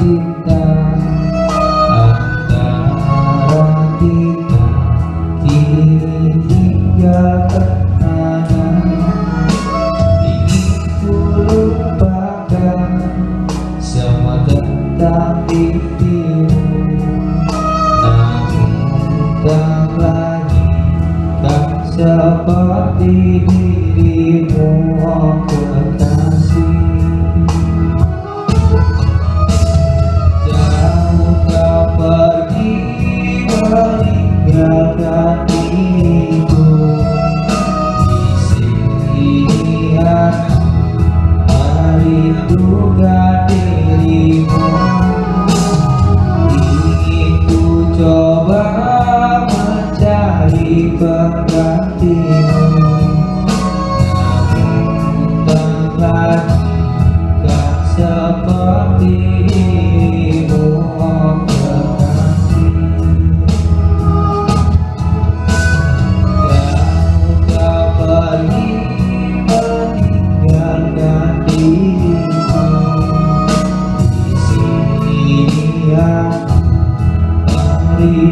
cinta antara kita kini tinggalkan ingin ku lupakan semua tentang dirimu namun tak lagi tak seperti dirimu oh God. You.